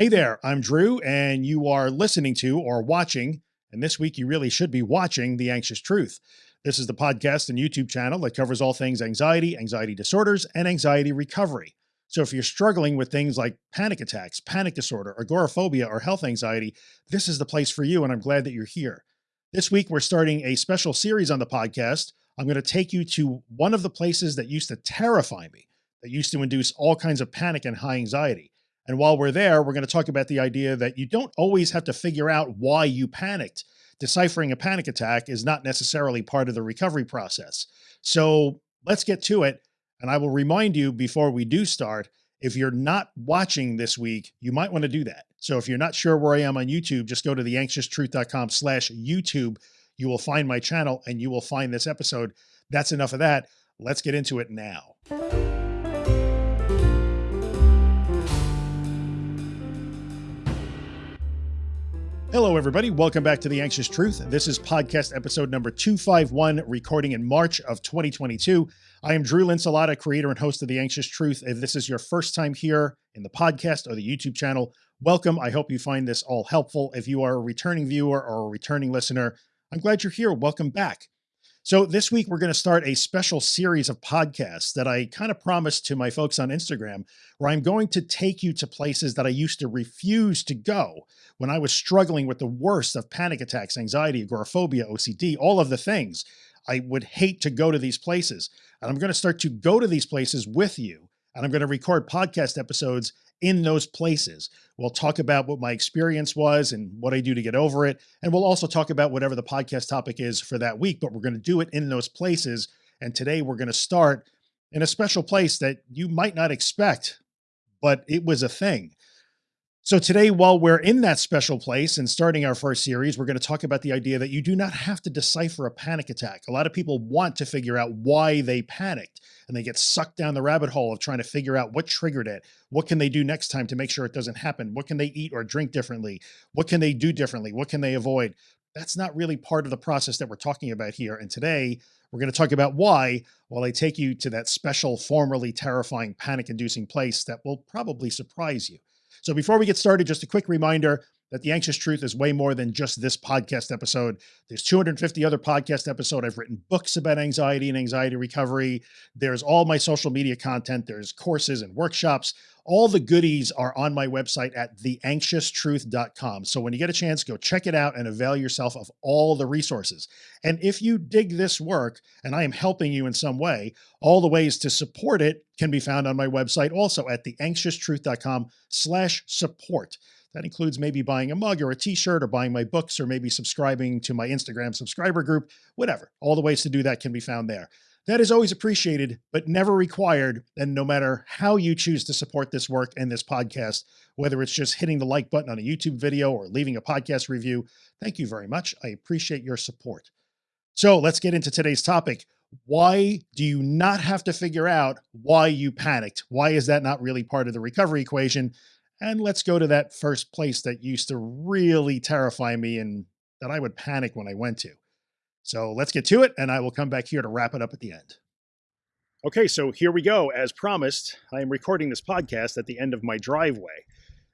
Hey there, I'm Drew, and you are listening to or watching, and this week you really should be watching The Anxious Truth. This is the podcast and YouTube channel that covers all things anxiety, anxiety disorders, and anxiety recovery. So if you're struggling with things like panic attacks, panic disorder, agoraphobia, or health anxiety, this is the place for you, and I'm glad that you're here. This week, we're starting a special series on the podcast. I'm going to take you to one of the places that used to terrify me, that used to induce all kinds of panic and high anxiety. And while we're there, we're going to talk about the idea that you don't always have to figure out why you panicked. Deciphering a panic attack is not necessarily part of the recovery process. So let's get to it. And I will remind you before we do start, if you're not watching this week, you might want to do that. So if you're not sure where I am on YouTube, just go to theanxioustruth.com slash YouTube. You will find my channel and you will find this episode. That's enough of that. Let's get into it now. Hello, everybody. Welcome back to The Anxious Truth. This is podcast episode number 251, recording in March of 2022. I am Drew Linsalata, creator and host of The Anxious Truth. If this is your first time here in the podcast or the YouTube channel, welcome. I hope you find this all helpful. If you are a returning viewer or a returning listener, I'm glad you're here. Welcome back. So this week we're going to start a special series of podcasts that I kind of promised to my folks on Instagram, where I'm going to take you to places that I used to refuse to go when I was struggling with the worst of panic attacks, anxiety, agoraphobia, OCD, all of the things. I would hate to go to these places. And I'm going to start to go to these places with you. And I'm going to record podcast episodes in those places. We'll talk about what my experience was and what I do to get over it. And we'll also talk about whatever the podcast topic is for that week, but we're going to do it in those places. And today we're going to start in a special place that you might not expect, but it was a thing. So today, while we're in that special place and starting our first series, we're going to talk about the idea that you do not have to decipher a panic attack. A lot of people want to figure out why they panicked and they get sucked down the rabbit hole of trying to figure out what triggered it. What can they do next time to make sure it doesn't happen? What can they eat or drink differently? What can they do differently? What can they avoid? That's not really part of the process that we're talking about here. And today we're going to talk about why, while I take you to that special, formerly terrifying panic inducing place that will probably surprise you. So before we get started, just a quick reminder that the anxious truth is way more than just this podcast episode. There's 250 other podcast episode. I've written books about anxiety and anxiety recovery. There's all my social media content. There's courses and workshops. All the goodies are on my website at theanxioustruth.com. So when you get a chance, go check it out and avail yourself of all the resources. And if you dig this work and I am helping you in some way, all the ways to support it can be found on my website also at theanxioustruth.com slash support. That includes maybe buying a mug or a t-shirt or buying my books or maybe subscribing to my Instagram subscriber group, whatever. All the ways to do that can be found there. That is always appreciated, but never required. And no matter how you choose to support this work and this podcast, whether it's just hitting the like button on a YouTube video or leaving a podcast review, thank you very much. I appreciate your support. So let's get into today's topic. Why do you not have to figure out why you panicked? Why is that not really part of the recovery equation? And let's go to that first place that used to really terrify me and that I would panic when I went to. So let's get to it and I will come back here to wrap it up at the end. Okay, so here we go. As promised, I am recording this podcast at the end of my driveway.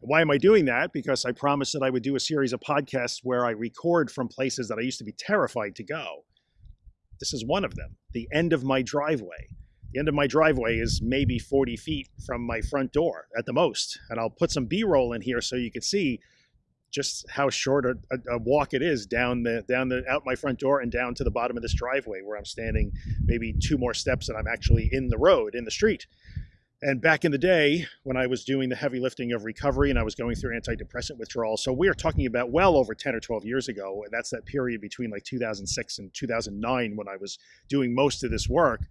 Why am I doing that? Because I promised that I would do a series of podcasts where I record from places that I used to be terrified to go. This is one of them, the end of my driveway. The end of my driveway is maybe 40 feet from my front door at the most. And I'll put some B-roll in here so you can see just how short a, a, walk it is down the down the out my front door and down to the bottom of this driveway where I'm standing maybe two more steps and I'm actually in the road in the street. And back in the day when I was doing the heavy lifting of recovery and I was going through antidepressant withdrawal, so we are talking about well over 10 or 12 years ago. And that's that period between like 2006 and 2009 when I was doing most of this work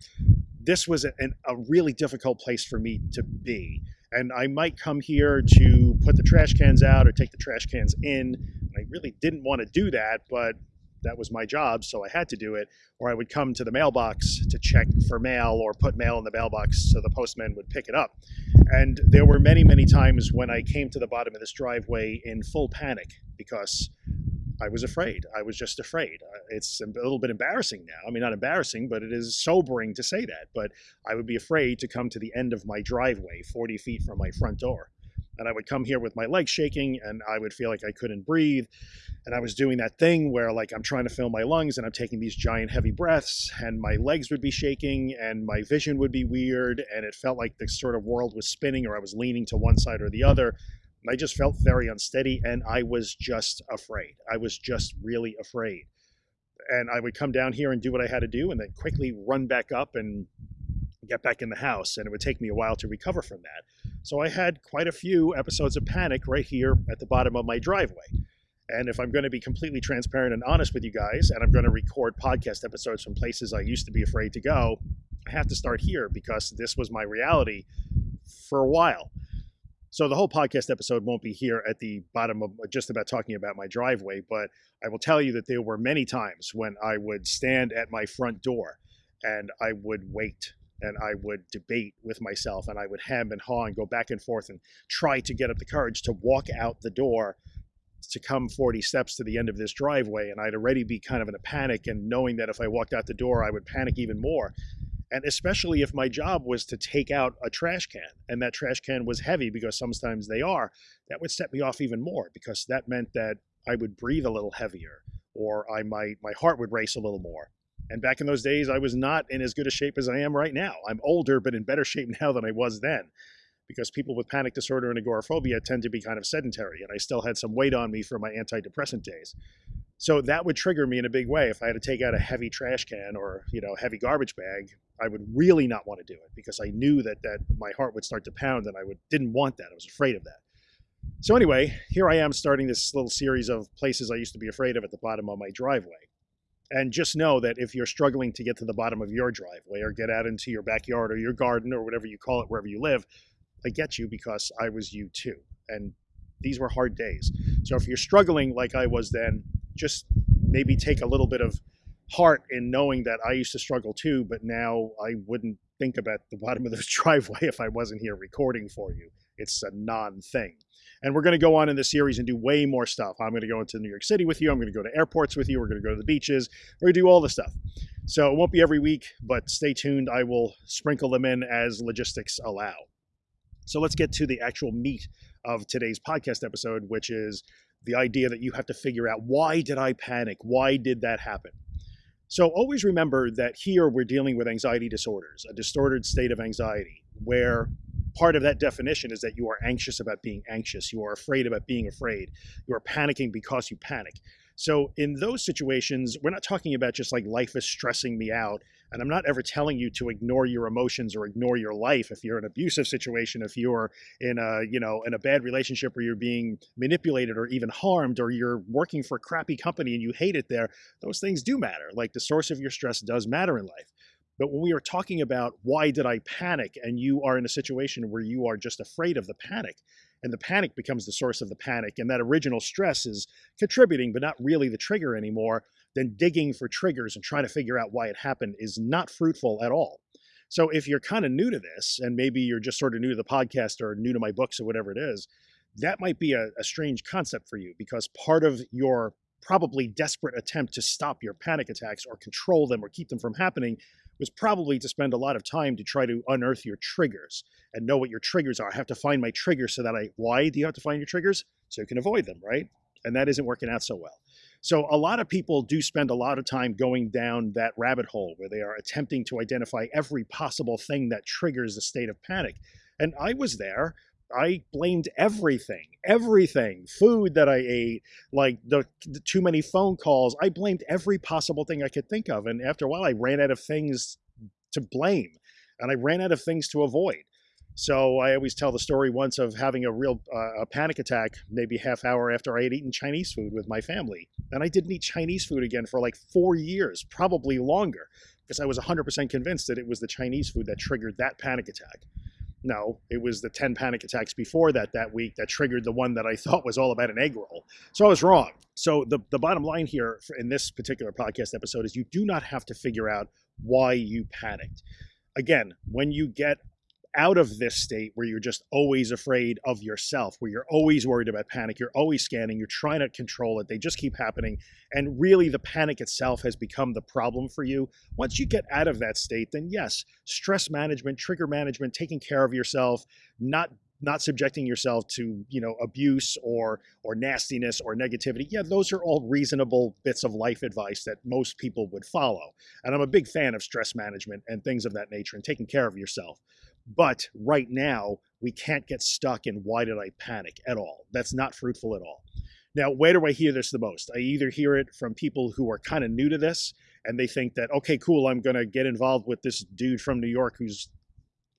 this was a, a really difficult place for me to be. And I might come here to put the trash cans out or take the trash cans in. I really didn't want to do that, but that was my job, so I had to do it. Or I would come to the mailbox to check for mail or put mail in the mailbox so the postman would pick it up. And there were many, many times when I came to the bottom of this driveway in full panic because I was afraid. I was just afraid. Uh, it's a little bit embarrassing now. I mean, not embarrassing, but it is sobering to say that. But I would be afraid to come to the end of my driveway, 40 feet from my front door. And I would come here with my legs shaking and I would feel like I couldn't breathe. And I was doing that thing where, like, I'm trying to fill my lungs and I'm taking these giant heavy breaths, and my legs would be shaking and my vision would be weird. And it felt like the sort of world was spinning or I was leaning to one side or the other. I just felt very unsteady and I was just afraid. I was just really afraid. And I would come down here and do what I had to do and then quickly run back up and get back in the house. And it would take me a while to recover from that. So I had quite a few episodes of panic right here at the bottom of my driveway. And if I'm going to be completely transparent and honest with you guys, and I'm going to record podcast episodes from places I used to be afraid to go, I have to start here because this was my reality for a while. So the whole podcast episode won't be here at the bottom of uh, just about talking about my driveway, but I will tell you that there were many times when I would stand at my front door and I would wait and I would debate with myself and I would hem and haw and go back and forth and try to get up the courage to walk out the door to come 40 steps to the end of this driveway and I'd already be kind of in a panic and knowing that if I walked out the door I would panic even more and especially if my job was to take out a trash can and that trash can was heavy because sometimes they are, that would set me off even more because that meant that I would breathe a little heavier or I might my heart would race a little more. And back in those days, I was not in as good a shape as I am right now. I'm older, but in better shape now than I was then because people with panic disorder and agoraphobia tend to be kind of sedentary. And I still had some weight on me from my antidepressant days. So that would trigger me in a big way. If I had to take out a heavy trash can or, you know, heavy garbage bag, I would really not want to do it because I knew that that my heart would start to pound and I would didn't want that. I was afraid of that. So anyway, here I am starting this little series of places I used to be afraid of at the bottom of my driveway. And just know that if you're struggling to get to the bottom of your driveway or get out into your backyard or your garden or whatever you call it, wherever you live, I get you because I was you too. And these were hard days. So if you're struggling like I was then, just maybe take a little bit of heart in knowing that I used to struggle too, but now I wouldn't think about the bottom of this driveway if I wasn't here recording for you. It's a non thing. And we're going to go on in this series and do way more stuff. I'm going to go into New York City with you. I'm going to go to airports with you. We're going to go to the beaches. We're going to do all the stuff. So it won't be every week, but stay tuned. I will sprinkle them in as logistics allow. So let's get to the actual meat of today's podcast episode, which is the idea that you have to figure out why did I panic? Why did that happen? So always remember that here we're dealing with anxiety disorders, a distorted state of anxiety, where part of that definition is that you are anxious about being anxious, you are afraid about being afraid, you are panicking because you panic. So in those situations, we're not talking about just like life is stressing me out. And I'm not ever telling you to ignore your emotions or ignore your life. If you're in an abusive situation, if you're in a, you know, in a bad relationship where you're being manipulated or even harmed, or you're working for a crappy company and you hate it there, those things do matter. Like the source of your stress does matter in life. But when we are talking about why did I panic and you are in a situation where you are just afraid of the panic, and the panic becomes the source of the panic and that original stress is contributing but not really the trigger anymore then digging for triggers and trying to figure out why it happened is not fruitful at all so if you're kind of new to this and maybe you're just sort of new to the podcast or new to my books or whatever it is that might be a, a strange concept for you because part of your probably desperate attempt to stop your panic attacks or control them or keep them from happening was probably to spend a lot of time to try to unearth your triggers and know what your triggers are. I have to find my triggers so that I, why do you have to find your triggers? So you can avoid them, right? And that isn't working out so well. So a lot of people do spend a lot of time going down that rabbit hole where they are attempting to identify every possible thing that triggers a state of panic. And I was there I blamed everything, everything, food that I ate, like the, the, too many phone calls. I blamed every possible thing I could think of. And after a while, I ran out of things to blame and I ran out of things to avoid. So I always tell the story once of having a real uh, a panic attack, maybe half hour after I had eaten Chinese food with my family. And I didn't eat Chinese food again for like four years, probably longer, because I was 100% convinced that it was the Chinese food that triggered that panic attack. No, it was the 10 panic attacks before that that week that triggered the one that I thought was all about an egg roll. So I was wrong. So the, the bottom line here in this particular podcast episode is you do not have to figure out why you panicked. Again, when you get out of this state where you're just always afraid of yourself, where you're always worried about panic, you're always scanning, you're trying to control it, they just keep happening. And really, the panic itself has become the problem for you. Once you get out of that state, then yes, stress management, trigger management, taking care of yourself, not not subjecting yourself to you know abuse or or nastiness or negativity yeah those are all reasonable bits of life advice that most people would follow and i'm a big fan of stress management and things of that nature and taking care of yourself but right now we can't get stuck in why did i panic at all? That's not fruitful at all. Now where do i hear this the most? I either hear it from people who are kind of new to this and they think that okay cool i'm going to get involved with this dude from new york who's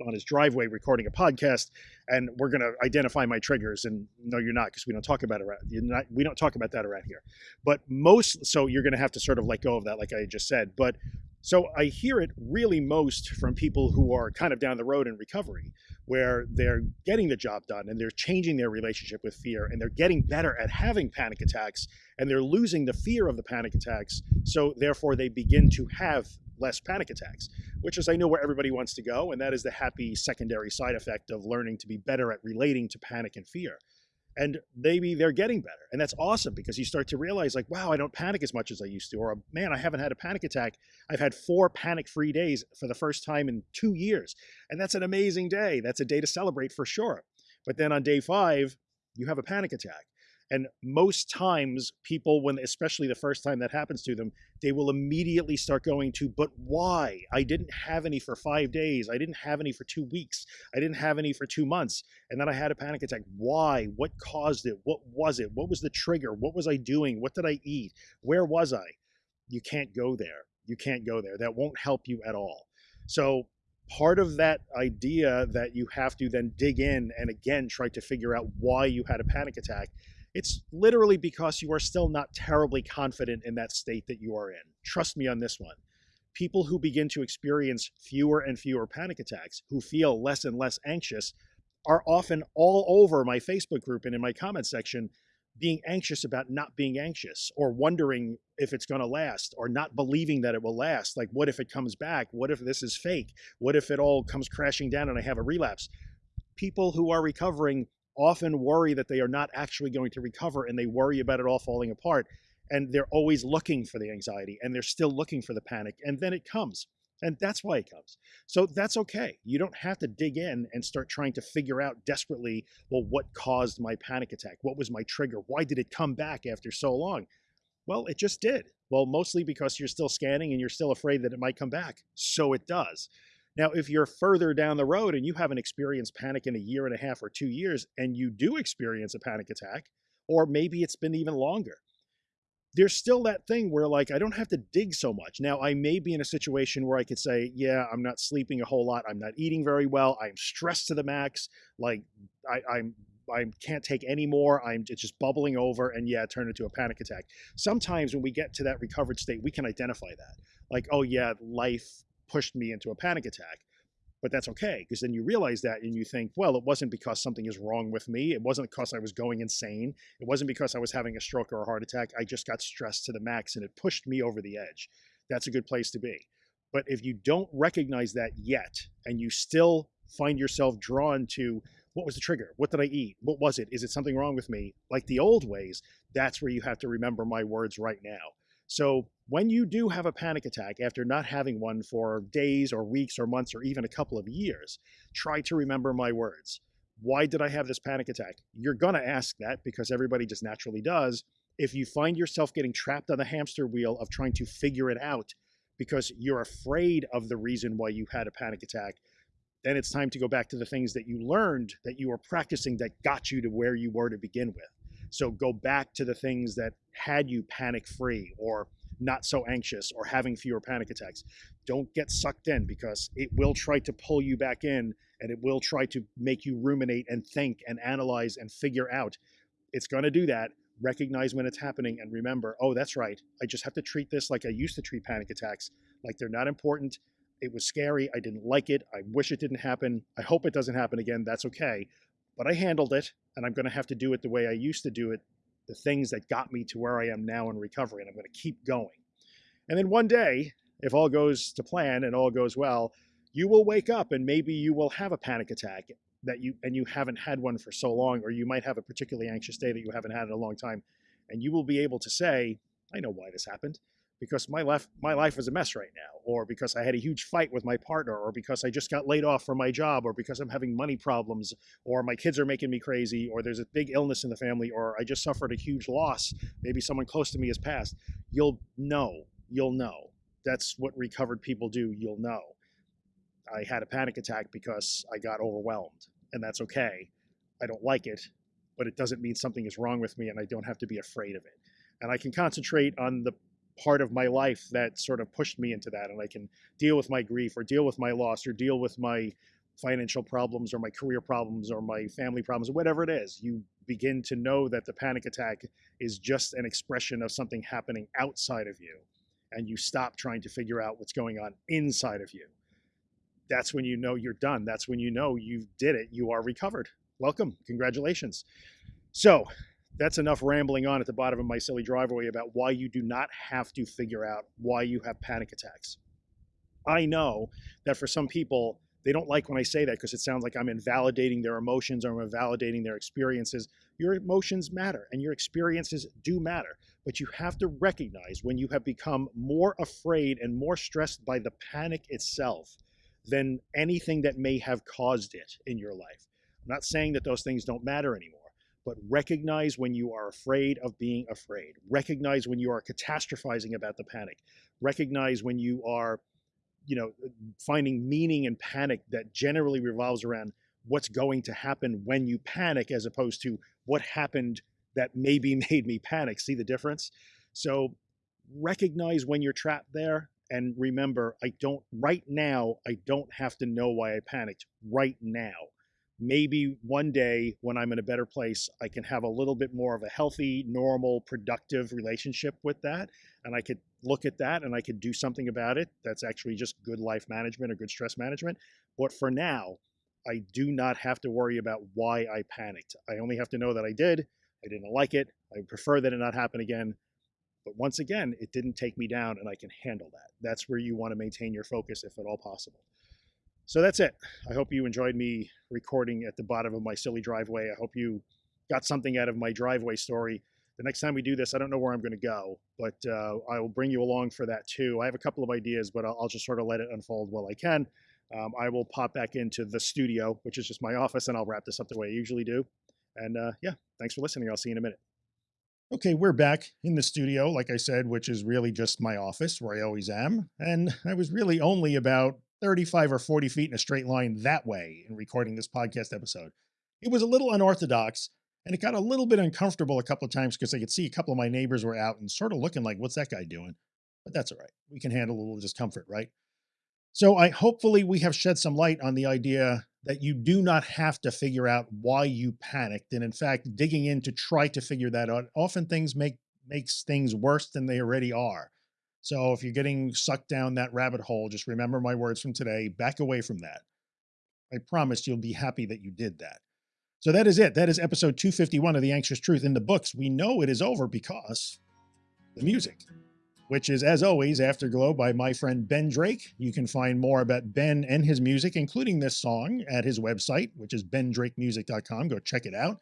on his driveway recording a podcast and we're going to identify my triggers. And no you're not because we don't talk about it around not, we don't talk about that around here. But most so you're going to have to sort of let go of that like i just said. But so i hear it really most from people who are kind of down the road in recovery where they're getting the job done and they're changing their relationship with fear and they're getting better at having panic attacks and they're losing the fear of the panic attacks so therefore they begin to have less panic attacks, which is I know where everybody wants to go, and that is the happy secondary side effect of learning to be better at relating to panic and fear. And maybe they're getting better. And that's awesome because you start to realize, like, wow, I don't panic as much as I used to. Or, man, I haven't had a panic attack. I've had four panic free days for the first time in two years. And that's an amazing day. That's a day to celebrate for sure. But then on day five, you have a panic attack. And most times, people, when especially the first time that happens to them, they will immediately start going to, but why? I didn't have any for five days. I didn't have any for two weeks. I didn't have any for two months. And then I had a panic attack. Why? What caused it? What was it? What was the trigger? What was I doing? What did I eat? Where was I? You can't go there. You can't go there. That won't help you at all. So, part of that idea that you have to then dig in and again try to figure out why you had a panic attack it's literally because you are still not terribly confident in that state that you are in. Trust me on this one. People who begin to experience fewer and fewer panic attacks, who feel less and less anxious, are often all over my Facebook group and in my comment section being anxious about not being anxious or wondering if it's going to last or not believing that it will last. Like, what if it comes back? What if this is fake? What if it all comes crashing down and I have a relapse? People who are recovering often worry that they are not actually going to recover and they worry about it all falling apart. And they're always looking for the anxiety and they're still looking for the panic. And then it comes. And that's why it comes. So that's okay. You don't have to dig in and start trying to figure out desperately, well, what caused my panic attack? What was my trigger? Why did it come back after so long? Well, it just did. Well, mostly because you're still scanning and you're still afraid that it might come back. So it does. Now, if you're further down the road and you haven't experienced panic in a year and a half or two years, and you do experience a panic attack, or maybe it's been even longer, there's still that thing where like I don't have to dig so much. Now I may be in a situation where I could say, yeah, I'm not sleeping a whole lot, I'm not eating very well, I'm stressed to the max, like I, I'm I can't take any more. I'm it's just bubbling over, and yeah, turn into a panic attack. Sometimes when we get to that recovered state, we can identify that. Like, oh yeah, life pushed me into a panic attack. But that's okay, because then you realize that and you think, well, it wasn't because something is wrong with me. It wasn't because I was going insane. It wasn't because I was having a stroke or a heart attack. I just got stressed to the max and it pushed me over the edge. That's a good place to be. But if you don't recognize that yet, and you still find yourself drawn to what was the trigger? What did I eat? What was it? Is it something wrong with me? Like the old ways, that's where you have to remember my words right now. So when you do have a panic attack after not having one for days or weeks or months or even a couple of years, try to remember my words. Why did I have this panic attack? You're going to ask that because everybody just naturally does. If you find yourself getting trapped on the hamster wheel of trying to figure it out because you're afraid of the reason why you had a panic attack, then it's time to go back to the things that you learned that you were practicing that got you to where you were to begin with. So go back to the things that had you panic free or not so anxious or having fewer panic attacks. Don't get sucked in because it will try to pull you back in and it will try to make you ruminate and think and analyze and figure out. It's going to do that. Recognize when it's happening and remember, oh, that's right. I just have to treat this like I used to treat panic attacks, like they're not important. It was scary. I didn't like it. I wish it didn't happen. I hope it doesn't happen again. That's okay. But I handled it and I'm going to have to do it the way I used to do it, the things that got me to where I am now in recovery, and I'm going to keep going. And then one day, if all goes to plan and all goes well, you will wake up and maybe you will have a panic attack that you and you haven't had one for so long, or you might have a particularly anxious day that you haven't had in a long time, and you will be able to say, "I know why this happened." Because my life my life is a mess right now or because I had a huge fight with my partner or because I just got laid off from my job or because I'm having money problems or my kids are making me crazy or there's a big illness in the family or I just suffered a huge loss. Maybe someone close to me has passed. You'll know. You'll know. That's what recovered people do. You'll know. I had a panic attack because I got overwhelmed and that's okay. I don't like it but it doesn't mean something is wrong with me and I don't have to be afraid of it. And I can concentrate on the part of my life that sort of pushed me into that and i can deal with my grief or deal with my loss or deal with my financial problems or my career problems or my family problems or whatever it is you begin to know that the panic attack is just an expression of something happening outside of you and you stop trying to figure out what's going on inside of you. That's when you know you're done. That's when you know you did it. You are recovered. Welcome. Congratulations. So that's enough rambling on at the bottom of my silly driveway about why you do not have to figure out why you have panic attacks. I know that for some people, they don't like when I say that because it sounds like I'm invalidating their emotions or I'm invalidating their experiences. Your emotions matter and your experiences do matter, but you have to recognize when you have become more afraid and more stressed by the panic itself than anything that may have caused it in your life. I'm not saying that those things don't matter anymore but recognize when you are afraid of being afraid. Recognize when you are catastrophizing about the panic. Recognize when you are, you know, uh, finding meaning in panic that generally revolves around what's going to happen when you panic as opposed to what happened that maybe made me panic. See the difference? So recognize when you're trapped there and remember, I don't, right now, I don't have to know why I panicked right now maybe one day when I'm in a better place, I can have a little bit more of a healthy, normal, productive relationship with that. And I could look at that and I could do something about it. That's actually just good life management or good stress management. But for now, I do not have to worry about why I panicked. I only have to know that I did. I didn't like it. I prefer that it not happen again. But once again, it didn't take me down and I can handle that. That's where you want to maintain your focus if at all possible. So that's it. I hope you enjoyed me recording at the bottom of my silly driveway. I hope you got something out of my driveway story. The next time we do this, I don't know where I'm going to go, but uh, I will bring you along for that too. I have a couple of ideas, but I'll, I'll just sort of let it unfold while I can. Um, I will pop back into the studio, which is just my office, and I'll wrap this up the way I usually do. And uh, yeah, thanks for listening. I'll see you in a minute. Okay, we're back in the studio, like I said, which is really just my office where I always am. And I was really only about 35 or 40 feet in a straight line that way in recording this podcast episode. It was a little unorthodox and it got a little bit uncomfortable a couple of times because I could see a couple of my neighbors were out and sort of looking like, what's that guy doing? But that's all right. We can handle a little discomfort, right? So I hopefully we have shed some light on the idea that you do not have to figure out why you panicked. And in fact, digging in to try to figure that out, often things make makes things worse than they already are. So if you're getting sucked down that rabbit hole, just remember my words from today, back away from that. I promise you'll be happy that you did that. So that is it. That is episode 251 of The Anxious Truth in the books. We know it is over because the music, which is as always Afterglow by my friend Ben Drake. You can find more about Ben and his music, including this song at his website, which is bendrakemusic.com. Go check it out.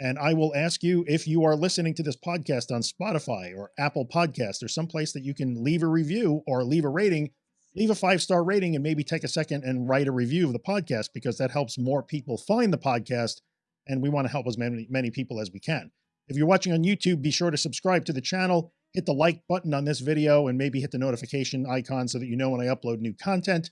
And I will ask you if you are listening to this podcast on Spotify or Apple Podcast or someplace that you can leave a review or leave a rating, leave a five-star rating and maybe take a second and write a review of the podcast because that helps more people find the podcast. And we want to help as many, many people as we can. If you're watching on YouTube, be sure to subscribe to the channel, hit the like button on this video and maybe hit the notification icon so that you know when I upload new content.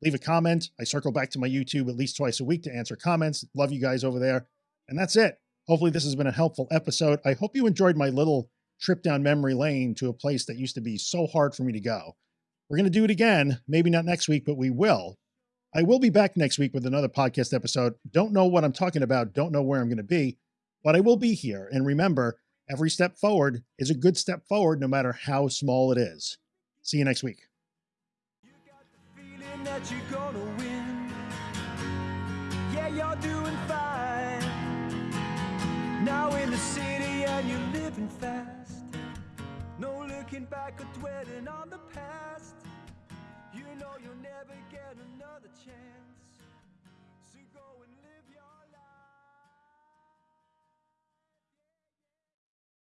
Leave a comment. I circle back to my YouTube at least twice a week to answer comments. Love you guys over there. And that's it. Hopefully this has been a helpful episode. I hope you enjoyed my little trip down memory lane to a place that used to be so hard for me to go. We're going to do it again, maybe not next week, but we will. I will be back next week with another podcast episode. Don't know what I'm talking about. Don't know where I'm going to be, but I will be here. And remember, every step forward is a good step forward, no matter how small it is. See you next week. Now in the city and you're living fast. No looking back or dwelling on the past. You know you'll never get another chance